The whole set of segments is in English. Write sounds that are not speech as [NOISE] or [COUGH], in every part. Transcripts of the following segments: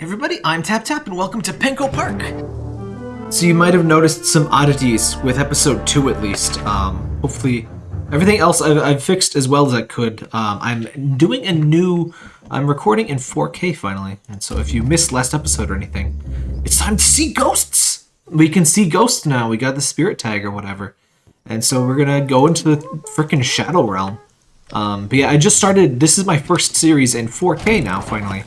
everybody, I'm Tap Tap and welcome to Penko Park! So you might have noticed some oddities with episode 2 at least. Um, hopefully everything else I've, I've fixed as well as I could. Um, I'm doing a new... I'm recording in 4K finally, and so if you missed last episode or anything, it's time to see ghosts! We can see ghosts now, we got the spirit tag or whatever. And so we're gonna go into the freaking Shadow Realm. Um, but yeah, I just started, this is my first series in 4K now, finally.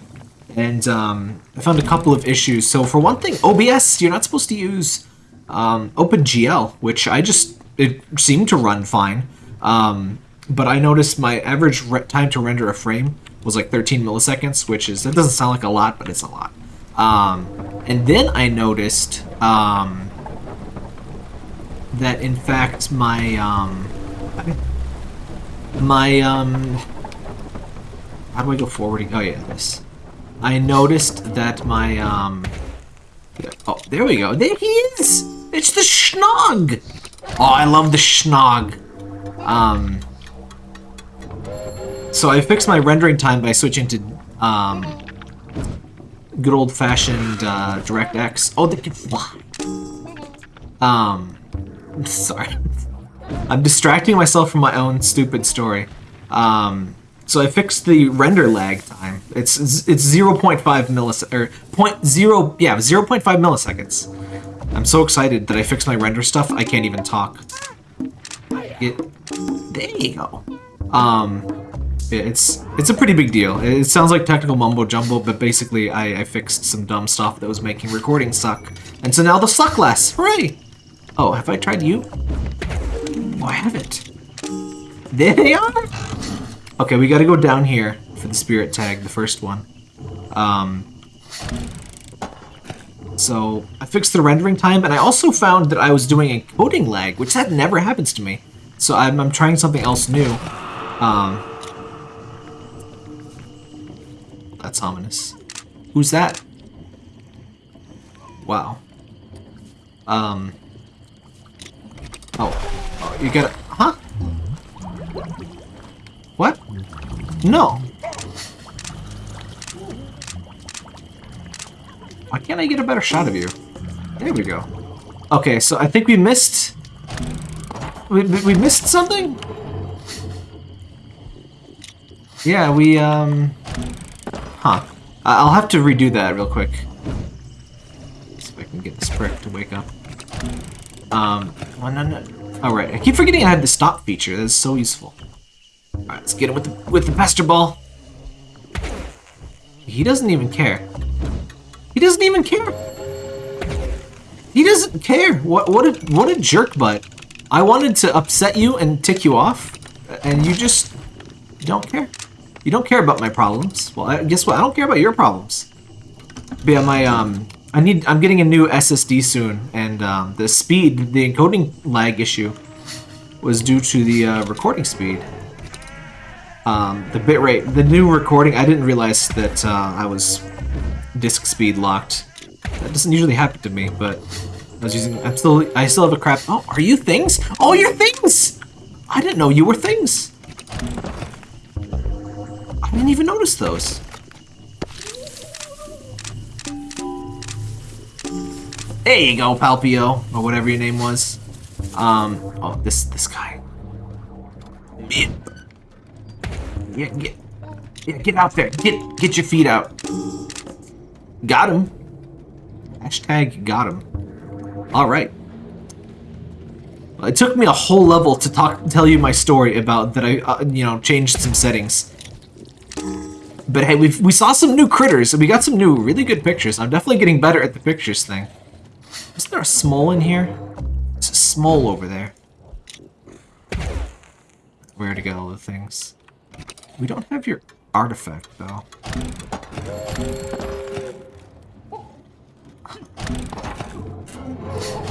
And um, I found a couple of issues. So for one thing, OBS, you're not supposed to use um, OpenGL, which I just, it seemed to run fine. Um, but I noticed my average time to render a frame was like 13 milliseconds, which is, that doesn't sound like a lot, but it's a lot. Um, and then I noticed um, that in fact my, um, my, how do I go forward? Oh yeah, this. I noticed that my, um, oh, there we go. There he is! It's the Schnog! Oh, I love the Schnog. Um, so I fixed my rendering time by switching to um, good old-fashioned uh, DirectX. Oh, they can fly. Um, [LAUGHS] sorry. I'm distracting myself from my own stupid story. Um, so I fixed the render lag time. It's it's 0.5 milliseconds, or 0.0, yeah, 0.5 milliseconds. I'm so excited that I fixed my render stuff, I can't even talk. It, there you go. Um, it's it's a pretty big deal. It sounds like technical mumbo jumbo, but basically I, I fixed some dumb stuff that was making recording suck. And so now the suck less. Hooray! Oh, have I tried you? Oh, I haven't. There they are! Okay, we gotta go down here for the spirit tag, the first one. Um, so I fixed the rendering time, and I also found that I was doing a coding lag, which that never happens to me. So I'm, I'm trying something else new. Um, that's ominous. Who's that? Wow. Um. Oh. oh you gotta... Huh? What? No. Why can't I get a better shot of you? There we go. Okay, so I think we missed... We, we missed something? Yeah, we, um... Huh. I'll have to redo that real quick. See if I can get this prick to wake up. Um, oh, no, no. Alright, I keep forgetting I have the stop feature. That's so useful. Alright, let's get him with the, with the pester ball. He doesn't even care. He doesn't even care. He doesn't care. What what a what a jerk butt. I wanted to upset you and tick you off, and you just you don't care. You don't care about my problems. Well, guess what? I don't care about your problems. But yeah, my um, I need. I'm getting a new SSD soon, and um, the speed, the encoding lag issue, was due to the uh, recording speed. Um, the bitrate, the new recording. I didn't realize that uh, I was disk speed locked. That doesn't usually happen to me, but I was using. I'm still. I still have a crap. Oh, are you things? Oh, you're things. I didn't know you were things. I didn't even notice those. There you go, Palpio, or whatever your name was. Um, oh, this this guy. Yeah, get, yeah, get out there. Get get your feet out. Got him. Hashtag got him. All right. It took me a whole level to talk, tell you my story about that I, uh, you know, changed some settings. But hey, we we saw some new critters, and we got some new, really good pictures. I'm definitely getting better at the pictures thing. Is there a smole in here? There's a smole over there. Where to get all the things? We don't have your artifact, though.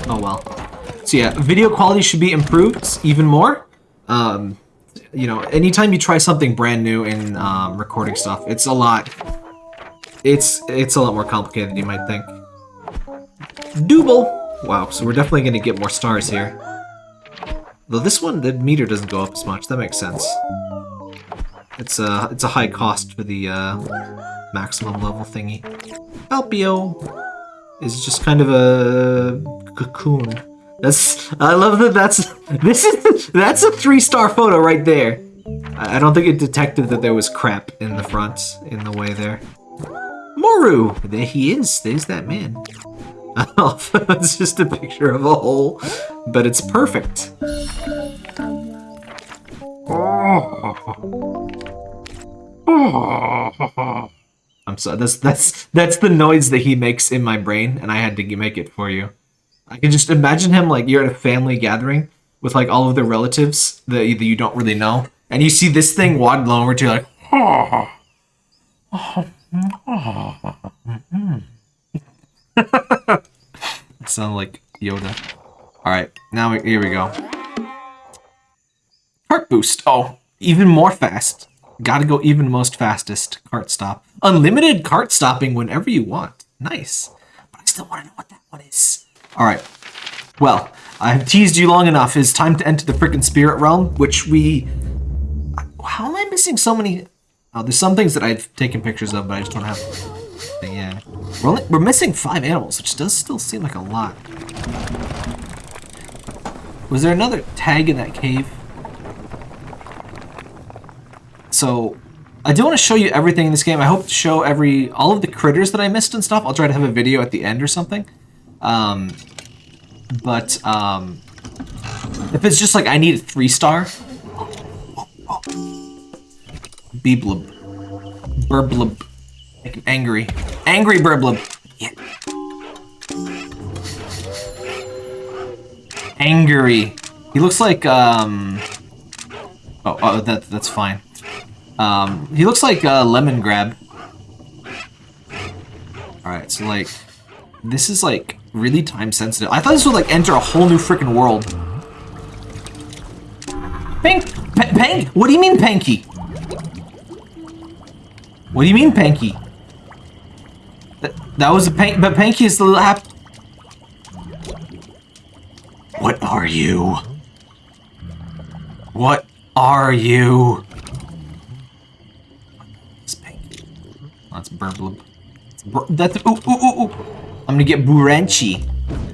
Oh well. So yeah, video quality should be improved even more. Um, you know, anytime you try something brand new in um, recording stuff, it's a lot. It's it's a lot more complicated than you might think. Double. Wow, so we're definitely going to get more stars here. Though this one, the meter doesn't go up as much. That makes sense. It's a it's a high cost for the uh, maximum level thingy. Alpio is just kind of a cocoon. That's I love that. That's [LAUGHS] this is that's a three star photo right there. I I don't think it detected that there was crap in the front in the way there. Moru, there he is. There's that man. [LAUGHS] it's just a picture of a hole, but it's perfect. [LAUGHS] I'm sorry. That's that's that's the noise that he makes in my brain, and I had to make it for you. I can just imagine him like you're at a family gathering with like all of the relatives that you, that you don't really know, and you see this thing waddle over to you like. [LAUGHS] Sound like Yoda. All right, now we, here we go. Cart boost. Oh, even more fast. Gotta go even most fastest. Cart stop. Unlimited cart stopping whenever you want. Nice. But I still want to know what that one is. Alright. Well, I've teased you long enough. It's time to enter the freaking spirit realm, which we... How am I missing so many... Oh, there's some things that I've taken pictures of, but I just don't have... Yeah. We're, only, we're missing five animals, which does still seem like a lot. Was there another tag in that cave? So, I do want to show you everything in this game. I hope to show every all of the critters that I missed and stuff. I'll try to have a video at the end or something. Um, but um, if it's just like I need a three star, Beeblub, Burblub, make him angry, angry Burblub. Yeah. Angry. He looks like um. Oh, oh, that that's fine. Um, he looks like uh, Lemongrab. Alright, so like, this is like really time sensitive. I thought this would like enter a whole new freaking world. Pank, P Pank, what do you mean Panky? What do you mean Panky? That, that was a Pank, but Panky is the hap- What are you? What are you? That's Burblub. Bur that's ooh ooh ooh ooh. I'm gonna get Buranchi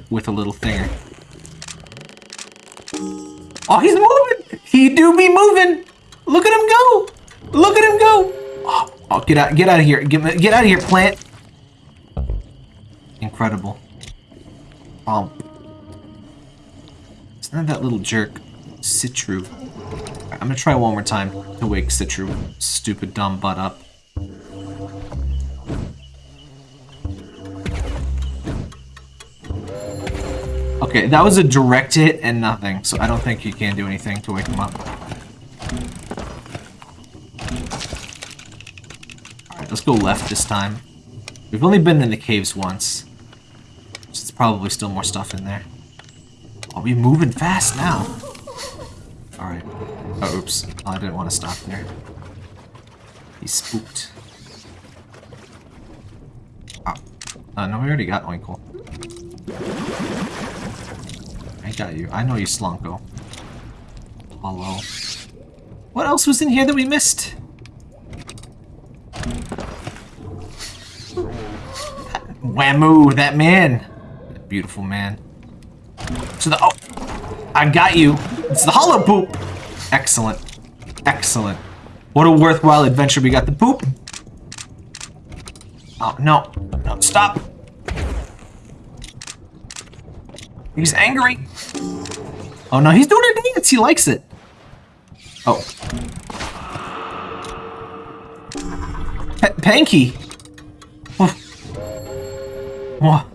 with a little thinger. Oh, he's moving! He do be moving! Look at him go! Look at him go! Oh, oh get out! Get out of here! Get get out of here, plant! Incredible. Bump. It's not that little jerk, Citru. I'm gonna try one more time to wake Citru, stupid dumb butt up. Okay, that was a direct hit and nothing, so I don't think you can do anything to wake him up. Alright, let's go left this time. We've only been in the caves once. So there's probably still more stuff in there. Are we moving fast now? Alright. Oh, oops. Oh, I didn't want to stop there. He's spooked. Oh. Uh, no, we already got Oinkle. I got you. I know you, Slunko. Hello. What else was in here that we missed? Whammoo, that man. That beautiful man. To the- oh! I got you! It's the hollow poop! Excellent. Excellent. What a worthwhile adventure. We got the poop. Oh, no. No, stop. He's angry. Oh no, he's doing a dance. He likes it. Oh. P Panky. Why?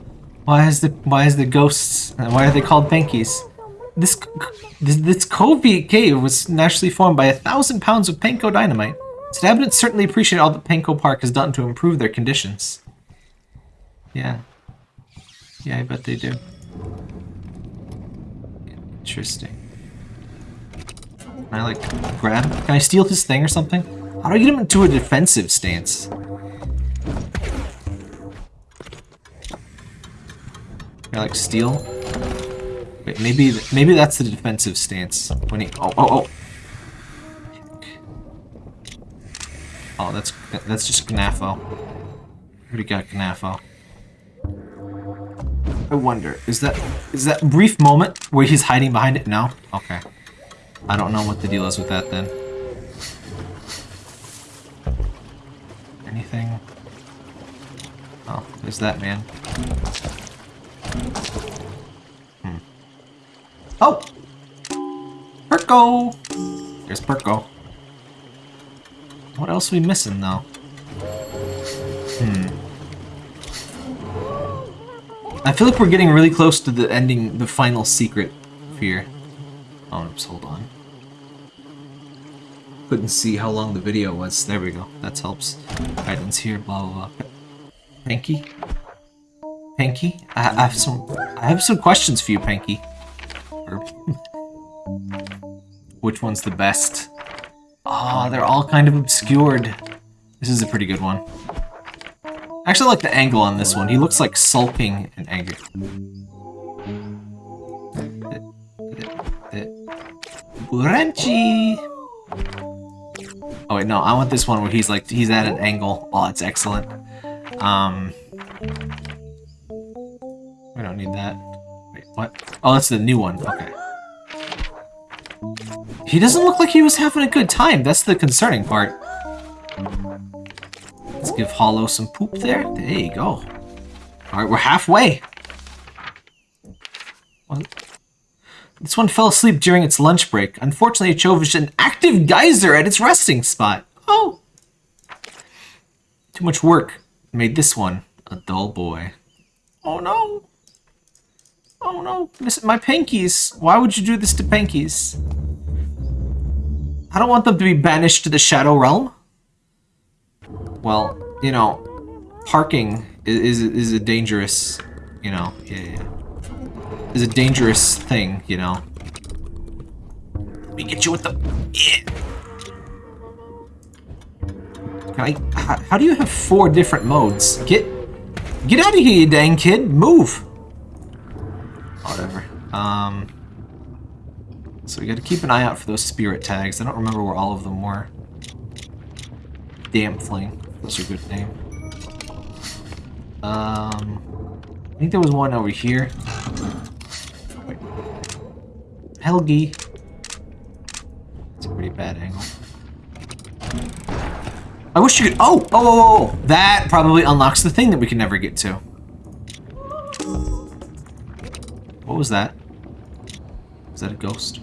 Why is the why is the ghosts? Why are they called Pankies? This this, this Covey cave was naturally formed by a thousand pounds of panko dynamite. Its inhabitants certainly appreciate all that Penko Park has done to improve their conditions. Yeah. Yeah, I bet they do. Interesting. Can I, like, grab? Can I steal his thing or something? How do I get him into a defensive stance? Can I, like, steal? Wait, maybe, maybe that's the defensive stance. When he- oh, oh, oh! Oh, that's, that's just Gnafo. Already got Knafo. I wonder, is that is that brief moment where he's hiding behind it? No? Okay. I don't know what the deal is with that then. Anything? Oh, there's that man. Hmm. Oh! Perko! There's Perko. What else are we missing, though? Hmm. I feel like we're getting really close to the ending, the final secret here. Oh, oops, hold on. Couldn't see how long the video was. There we go. That helps. Items here, blah, blah, blah. Panky? Panky? I, I have some I have some questions for you, Panky. [LAUGHS] Which one's the best? Ah, oh, they're all kind of obscured. This is a pretty good one. I actually like the angle on this one. He looks like sulking and angry. Buranchi! Oh wait, no, I want this one where he's like, he's at an angle. Oh, it's excellent. Um, we don't need that. Wait, what? Oh, that's the new one. Okay. He doesn't look like he was having a good time. That's the concerning part. Give Hollow some poop there. There you go. Alright, we're halfway. This one fell asleep during its lunch break. Unfortunately, it chose an active geyser at its resting spot. Oh! Too much work made this one a dull boy. Oh no! Oh no, my pinkies. Why would you do this to pinkies? I don't want them to be banished to the Shadow Realm. Well, you know, parking is, is, is a dangerous, you know, yeah, yeah. Is a dangerous thing, you know. Let me get you with the... Yeah. I... How, how do you have four different modes? Get... Get out of here, you dang kid! Move! Whatever. Um... So we gotta keep an eye out for those spirit tags. I don't remember where all of them were. Dampfling. That's a good name. Um... I think there was one over here. Helgi. It's a pretty bad angle. I wish you could- oh, oh! Oh, oh, oh! That probably unlocks the thing that we can never get to. What was that? Is that a ghost?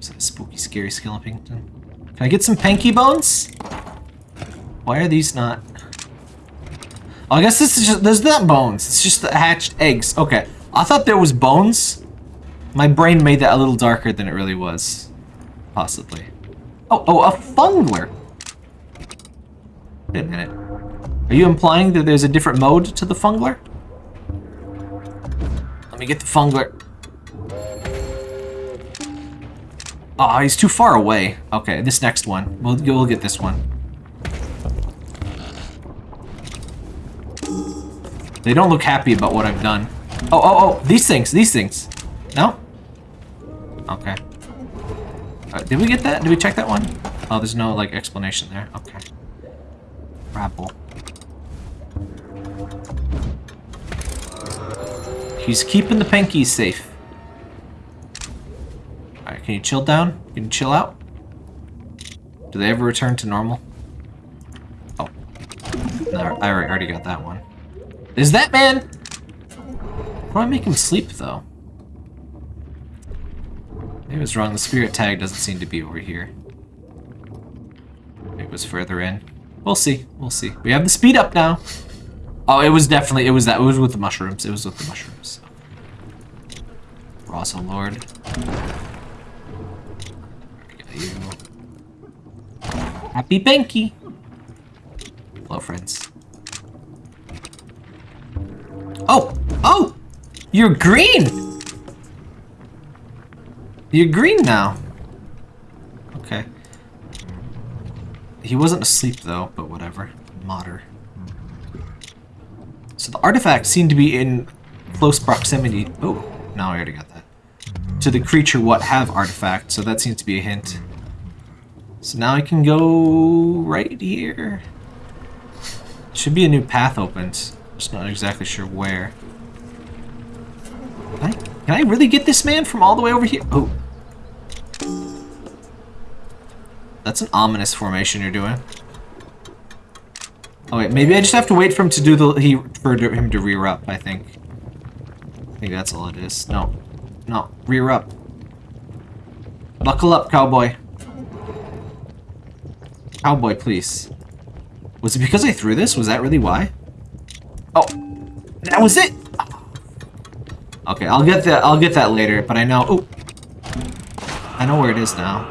Is that a spooky, scary skeleton? Can I get some panky bones? Why are these not... Oh, I guess this is just- there's not bones. It's just the hatched eggs. Okay. I thought there was bones. My brain made that a little darker than it really was. Possibly. Oh, oh, a fungler! Wait a minute. Are you implying that there's a different mode to the fungler? Let me get the fungler. Oh, he's too far away. Okay, this next one. We'll, we'll get this one. They don't look happy about what I've done. Oh, oh, oh, these things, these things. No? Okay. Uh, did we get that? Did we check that one? Oh, there's no, like, explanation there. Okay. Grapple. He's keeping the Pankies safe. Alright, can you chill down? Can you chill out? Do they ever return to normal? Oh. No, I already got that one. Is that man? I make him sleep, though? Maybe I was wrong. The spirit tag doesn't seem to be over here. It was further in. We'll see. We'll see. We have the speed up now. Oh, it was definitely, it was that, it was with the mushrooms. It was with the mushrooms. Rosa oh Lord. Happy Banky. Hello, friends. Oh! Oh! You're green! You're green now. Okay. He wasn't asleep though, but whatever. Modder. So the artifacts seem to be in close proximity. Oh, no, I already got that. To the creature what have artifact, so that seems to be a hint. So now I can go right here. Should be a new path opened. Just not exactly sure where. Can I, can I really get this man from all the way over here? Oh. That's an ominous formation you're doing. Oh wait, maybe I just have to wait for him to do the he for him to rear up. I think. I think that's all it is. No, no, rear up. Buckle up, cowboy. Cowboy, please. Was it because I threw this? Was that really why? Oh, that was it. Okay, I'll get that. I'll get that later. But I know. Oh, I know where it is now.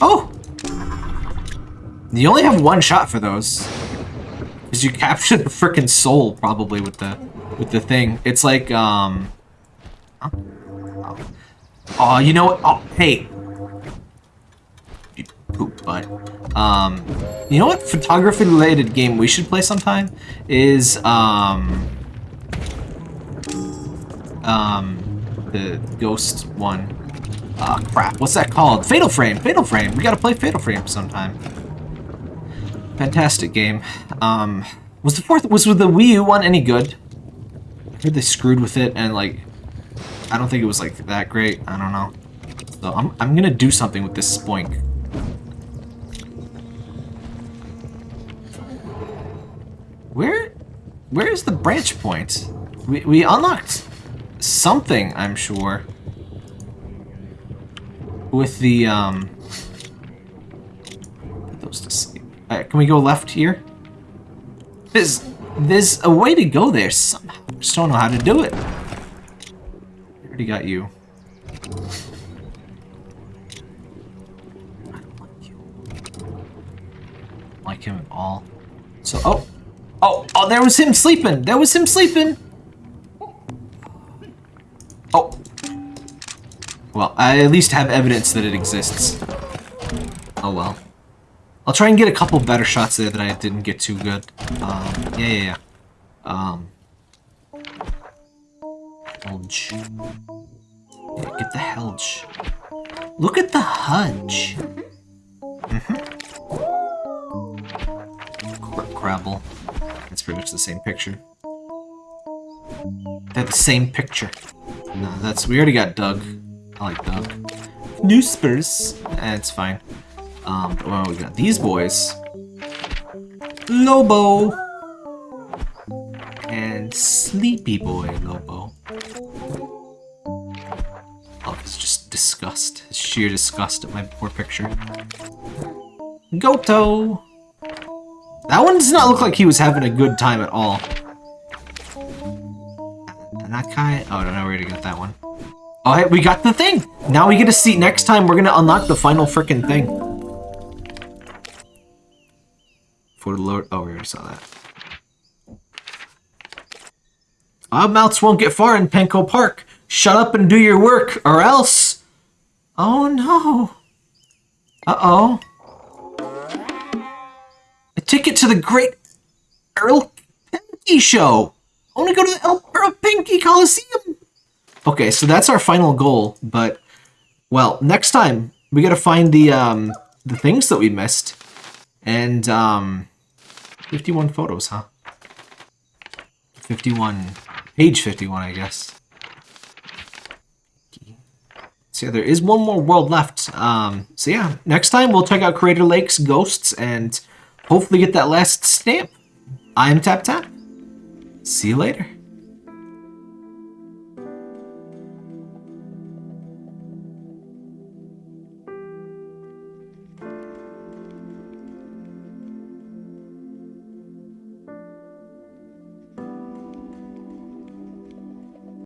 Oh, you only have one shot for those. Because you [LAUGHS] capture the freaking soul, probably, with the with the thing. It's like, um... Oh, oh you know what? Oh, hey! Poop butt. Um, you know what photography-related game we should play sometime? Is, um... Um, the Ghost one. Ah, oh, crap. What's that called? Fatal Frame! Fatal Frame! We gotta play Fatal Frame sometime. Fantastic game. Um, was the fourth, was with the Wii U one any good? I heard they screwed with it and like, I don't think it was like that great. I don't know. So I'm, I'm gonna do something with this spoink. Where, where is the branch point? We, we unlocked something, I'm sure. With the, um, those to sleep. Right, can we go left here? There's, there's a way to go there somehow. I Just don't know how to do it. I already got you. I don't like you. like him at all. So, oh, oh, oh, there was him sleeping. There was him sleeping. Oh. Well, I at least have evidence that it exists. Oh well. I'll try and get a couple better shots there that I didn't get too good. Um, yeah, yeah, yeah. Um, Helge. Yeah, get the Helge. Look at the Hudge. Mm-hmm. Crabble. That's pretty much the same picture. They're the same picture. No, that's we already got Doug. I like Doug. New Spurs. Eh, fine. Um, well, we got these boys. Lobo! And Sleepy Boy Lobo. Oh, it's just disgust. It's sheer disgust at my poor picture. Goto! That one does not look like he was having a good time at all. And that guy... Oh, I don't know where to get that one. Oh, hey, we got the thing! Now we get to see... Next time, we're gonna unlock the final freaking thing. For the Lord. Oh, we already saw that. Our mouths won't get far in Penko Park. Shut up and do your work, or else. Oh no. Uh-oh. A ticket to the Great Earl Pinky Show. I want to go to the Earl Pinky Coliseum. Okay, so that's our final goal, but, well, next time, we gotta find the, um, the things that we missed. And, um, 51 photos, huh? 51. Page 51, I guess. So yeah, there is one more world left. Um, so yeah, next time we'll check out Crater Lake's Ghosts and hopefully get that last stamp. I'm Tap Tap. See you later.